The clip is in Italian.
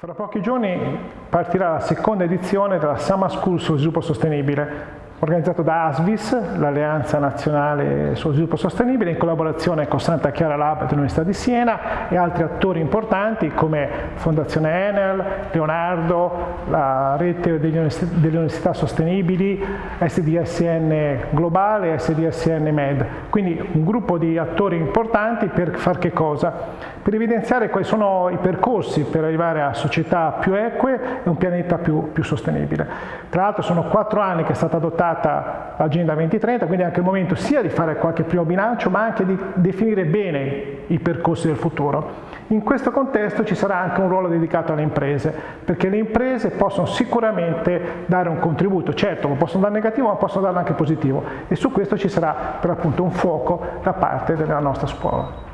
Fra pochi giorni partirà la seconda edizione della Summer School sullo sviluppo sostenibile, organizzato da ASVIS, l'Alleanza Nazionale sullo Sviluppo Sostenibile, in collaborazione con Santa Chiara Lab dell'Università di Siena e altri attori importanti come Fondazione Enel, Leonardo, la rete delle università sostenibili, SDSN Globale e SDSN Med. Quindi un gruppo di attori importanti per far che cosa? Per evidenziare quali sono i percorsi per arrivare a società più eque e un pianeta più, più sostenibile. Tra l'altro sono quattro anni che è stata adottata adottata l'Agenda 2030, quindi è anche il momento sia di fare qualche primo bilancio, ma anche di definire bene i percorsi del futuro. In questo contesto ci sarà anche un ruolo dedicato alle imprese, perché le imprese possono sicuramente dare un contributo, certo lo possono dare negativo ma possono darlo anche positivo e su questo ci sarà per appunto un fuoco da parte della nostra scuola.